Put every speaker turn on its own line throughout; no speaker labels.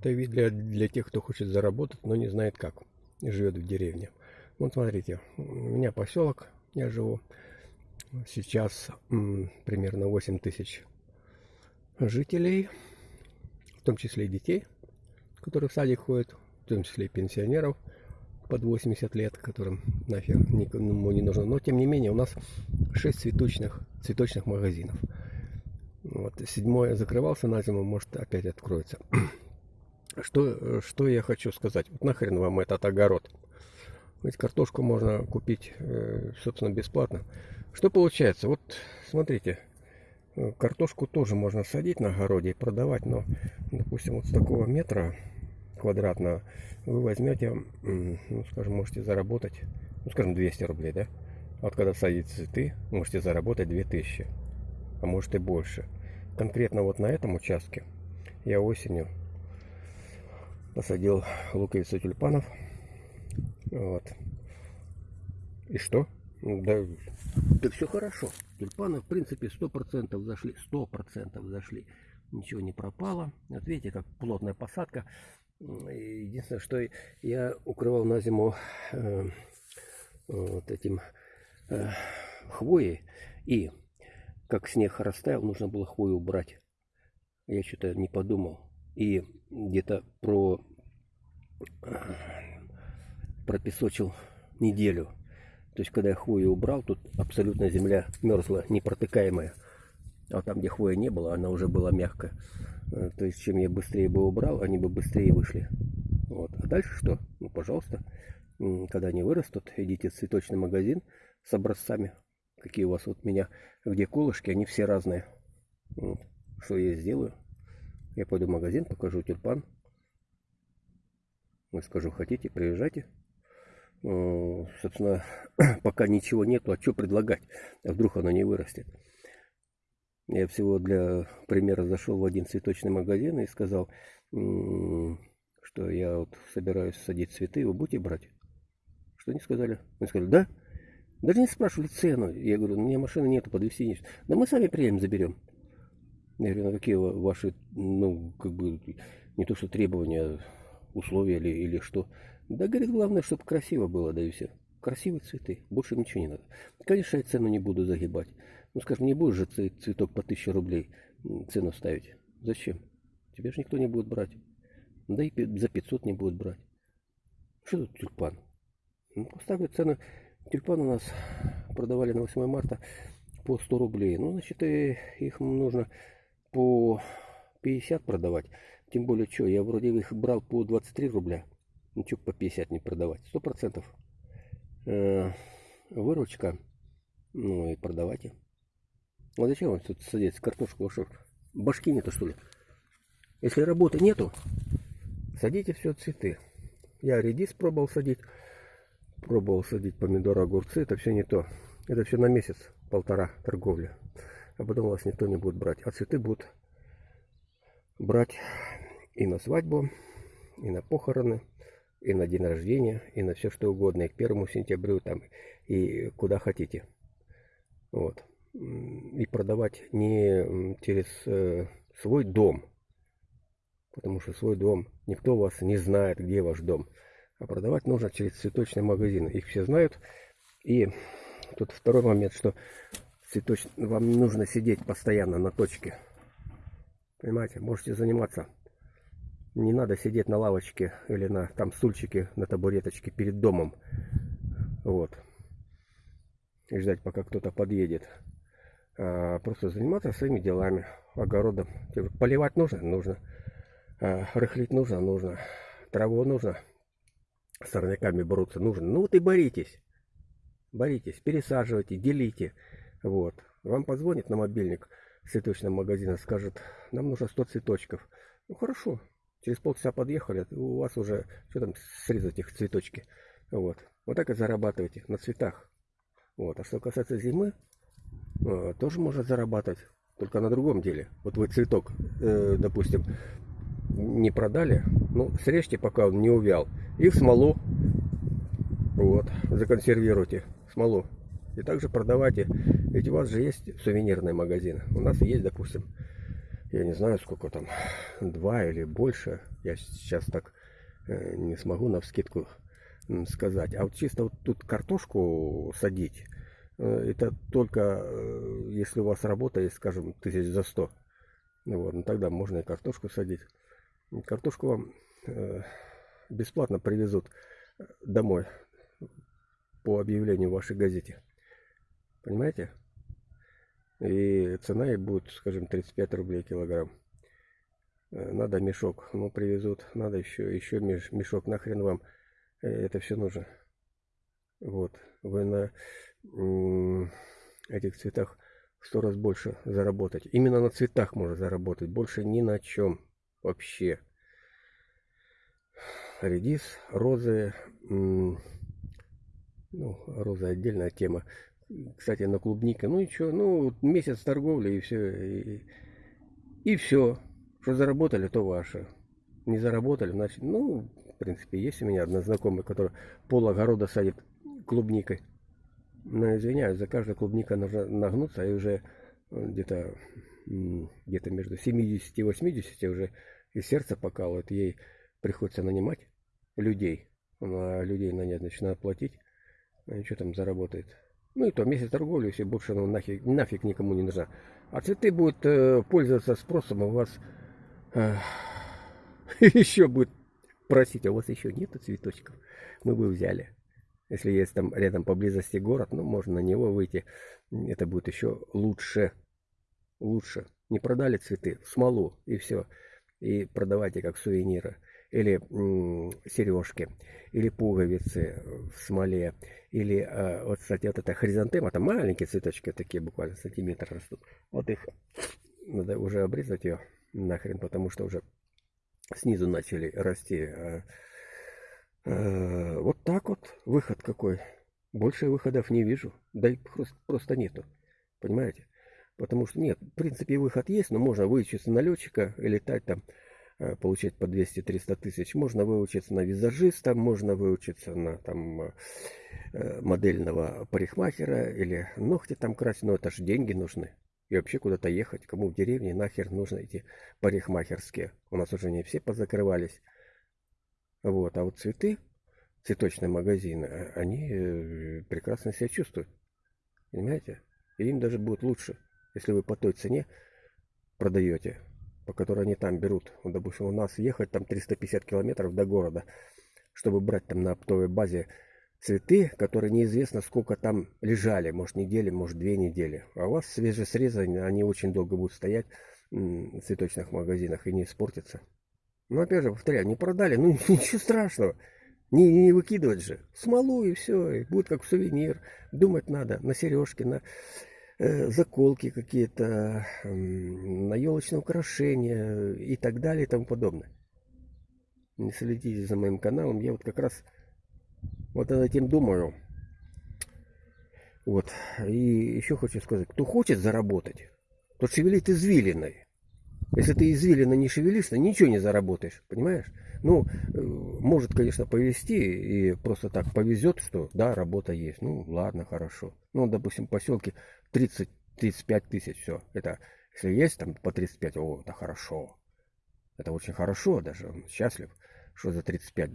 Это вид для, для тех, кто хочет заработать, но не знает как. Живет в деревне. Вот смотрите, у меня поселок, я живу. Сейчас м, примерно 8 тысяч жителей, в том числе и детей, которые в садик ходят, в том числе и пенсионеров под 80 лет, которым нафиг никому не нужно. Но тем не менее у нас 6 цветочных, цветочных магазинов. Вот, седьмой закрывался на зиму, может опять откроется. Что, что я хочу сказать? Вот нахрен вам этот огород? Ведь картошку можно купить, э, собственно, бесплатно. Что получается? Вот, смотрите, э, картошку тоже можно садить на огороде и продавать, но, допустим, вот с такого метра квадратного вы возьмете, ну, скажем, можете заработать, ну, скажем, 200 рублей, да? Вот когда садите цветы, можете заработать 2000, а может и больше. Конкретно вот на этом участке я осенью посадил луковицу тюльпанов. Вот. И что? Да, да все хорошо. Тюльпаны, в принципе, сто процентов зашли. Сто процентов зашли. Ничего не пропало. Вот видите, как плотная посадка. Единственное, что я укрывал на зиму э, вот этим э, хвоей. И как снег растаял, нужно было хвою убрать. Я что-то не подумал. И где-то про пропесочил неделю. То есть, когда я хвою убрал, тут абсолютно земля мерзла, непротыкаемая. А там, где хвоя не было, она уже была мягкая. Э, то есть, чем я быстрее бы убрал, они бы быстрее вышли. Вот. А дальше что? Ну, пожалуйста, когда они вырастут, идите в цветочный магазин с образцами. Какие у вас вот у меня, где колышки, они все разные. Вот. Что я сделаю? Я пойду в магазин, покажу тюльпан. Я скажу, хотите, приезжайте. Э, собственно, пока ничего нету, а что предлагать? А вдруг оно не вырастет? Я всего для примера зашел в один цветочный магазин и сказал, что я вот собираюсь садить цветы, вы будете брать? Что они сказали? Они сказали, да. Даже не спрашивали цену. Я говорю, у меня машины нету, подвезти не Да мы сами приедем, заберем. Я говорю, ну какие ваши, ну, как бы, не то что требования, условия или, или что. Да, говорит, главное, чтобы красиво было, да и все. Красивые цветы, больше ничего не надо. Конечно, я цену не буду загибать. Ну, скажем, не будешь же цветок по 1000 рублей цену ставить. Зачем? Тебе же никто не будет брать. Да и за 500 не будут брать. Что тут тюльпан? Ну, поставлю цену. Тюльпан у нас продавали на 8 марта по 100 рублей. Ну, значит, их нужно по 50 продавать. Тем более, что, я вроде их брал по 23 рубля. Ну, что по 50 не продавать? 100%. Э, выручка. Ну, и продавайте. Ну, а зачем вам тут садиться картошку? Что, башки нету, что ли? Если работы нету, садите все цветы. Я редис пробовал садить. Пробовал садить помидоры, огурцы. Это все не то. Это все на месяц, полтора торговли а потом вас никто не будет брать. А цветы будут брать и на свадьбу, и на похороны, и на день рождения, и на все что угодно, и к первому сентябрю там, и куда хотите. Вот. И продавать не через э, свой дом, потому что свой дом, никто вас не знает, где ваш дом. А продавать нужно через цветочный магазин. Их все знают. И тут второй момент, что цветоч... вам нужно сидеть постоянно на точке. Понимаете, можете заниматься. Не надо сидеть на лавочке или на там стульчике, на табуреточке перед домом. Вот. И ждать, пока кто-то подъедет. А просто заниматься своими делами, огородом. Поливать нужно? Нужно. А, рыхлить нужно? Нужно. Траву нужно? С сорняками бороться нужно? Ну вот и боритесь. Боритесь, пересаживайте, делите. Вот. Вам позвонит на мобильник цветочного магазина, скажет, нам нужно 100 цветочков. Ну хорошо, через полчаса подъехали, у вас уже, что там, срезать их цветочки. Вот. Вот так и зарабатываете на цветах. Вот. А что касается зимы, э, тоже можно зарабатывать, только на другом деле. Вот вы цветок, э, допустим, не продали, ну, срежьте, пока он не увял, и в смолу, вот, законсервируйте смолу. И также продавайте. Ведь у вас же есть сувенирные магазины. У нас есть, допустим, я не знаю, сколько там, два или больше. Я сейчас так э, не смогу на вскидку сказать. А вот чисто вот тут картошку садить, э, это только э, если у вас работа есть, скажем, тысяч за сто. Вот, ну тогда можно и картошку садить. Картошку вам бесплатно привезут домой по объявлению в вашей газете. Понимаете? И цена ей будет, скажем, 35 рублей килограмм. Э, надо мешок, ну привезут, надо еще, еще мешок, нахрен вам э, это все нужно. Вот, вы на этих цветах сто раз больше заработать. Именно на цветах можно заработать, больше ни на чем вообще. Редис, розы, ну, розы отдельная тема кстати, на клубнике. Ну и что, ну месяц торговли и все. И, и все. Что заработали, то ваше. Не заработали, значит, ну, в принципе, есть у меня одна знакомая, которая пол огорода садит клубникой. Но извиняюсь, за каждую клубника нужно нагнуться, и уже где-то где-то между 70 и 80 уже и сердце покалывает, ей приходится нанимать людей. А людей нанять начинают платить, и что там заработает. Ну и то, месяц торговли, все больше ну, нафиг, нафиг никому не нужна. А цветы будут э, пользоваться спросом, а у вас э, еще будет просить, а у вас еще нету цветочков? Мы бы взяли. Если есть там рядом поблизости город, ну, можно на него выйти. Это будет еще лучше. Лучше. Не продали цветы, смолу и все. И продавайте как сувениры или сережки, или пуговицы в смоле, или а, вот, кстати, вот эта хризантема, это маленькие цветочки, такие буквально сантиметр растут. Вот их надо уже обрезать ее нахрен, потому что уже снизу начали расти. А, а, вот так вот выход какой. Больше выходов не вижу. Да и просто, нету. Понимаете? Потому что нет, в принципе, выход есть, но можно выучиться на летчика и летать там получать по 200-300 тысяч. Можно выучиться на визажиста, можно выучиться на там, э, э, модельного парикмахера или ногти там красить, но это же деньги нужны. И вообще куда-то ехать, кому в деревне нахер нужно эти парикмахерские. У нас уже не все позакрывались. Вот, а вот цветы, цветочные магазины, они прекрасно себя чувствуют. Понимаете? И им даже будет лучше, если вы по той цене продаете по которой они там берут. Вот, допустим, у нас ехать там 350 километров до города, чтобы брать там на оптовой базе цветы, которые неизвестно сколько там лежали, может недели, может две недели. А у вас свежесрезанные, они очень долго будут стоять в цветочных магазинах и не испортятся. Но опять же, повторяю, не продали, ну ничего страшного. Не, не выкидывать же. Смолу и все, и будет как сувенир. Думать надо на сережки, на заколки какие-то, на елочные украшения и так далее и тому подобное. Не следите за моим каналом, я вот как раз вот над этим думаю. Вот. И еще хочу сказать, кто хочет заработать, тот шевелит извилиной. Если ты извилина не шевелишься, ничего не заработаешь, понимаешь? Ну, э, может, конечно, повезти, и просто так повезет, что да, работа есть. Ну, ладно, хорошо. Ну, допустим, в поселке 30-35 тысяч, все. Это, если есть там по 35, о, это хорошо. Это очень хорошо, даже он счастлив, что за 35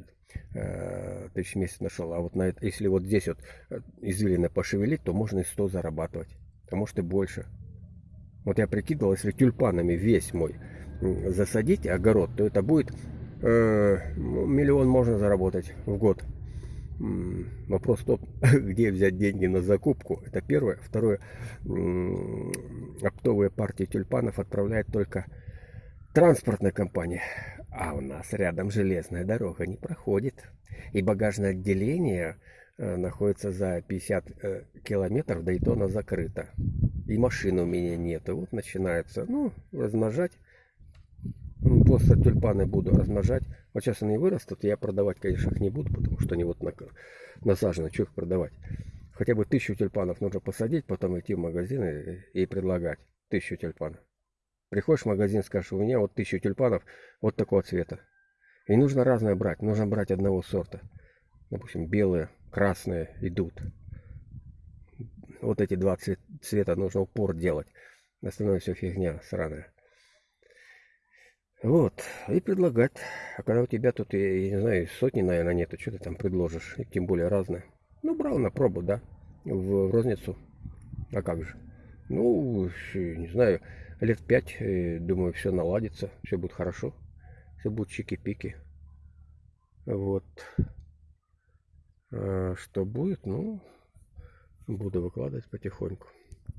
э, тысяч в месяц нашел. А вот на это, если вот здесь вот э, извилина пошевелить, то можно и 100 зарабатывать. А может и больше. Вот я прикидывал, если тюльпанами весь мой засадить огород, то это будет э, миллион можно заработать в год. Вопрос в том, где взять деньги на закупку. Это первое. Второе. Оптовые партии тюльпанов отправляет только транспортная компания. А у нас рядом железная дорога не проходит. И багажное отделение э, находится за 50 э, километров, да и то оно закрыто. И машины у меня нет. И вот начинается, ну, размножать Просто тюльпаны буду размножать. Вот сейчас они вырастут, я продавать, конечно, их не буду, потому что они вот на, насажены, что их продавать. Хотя бы тысячу тюльпанов нужно посадить, потом идти в магазин и, и предлагать тысячу тюльпанов. Приходишь в магазин, скажешь, у меня вот тысячу тюльпанов вот такого цвета. И нужно разное брать, нужно брать одного сорта. Допустим, белые, красные идут. Вот эти два цвета нужно упор делать. Остальное все фигня сраная. Вот, и предлагать. А когда у тебя тут, я, не знаю, сотни, наверное, нету, что ты там предложишь, и тем более разное. Ну, брал на пробу, да, в, в розницу. А как же? Ну, не знаю, лет пять, э, думаю, все наладится, все будет хорошо. Все будет чики-пики. Вот. А что будет, ну, буду выкладывать потихоньку.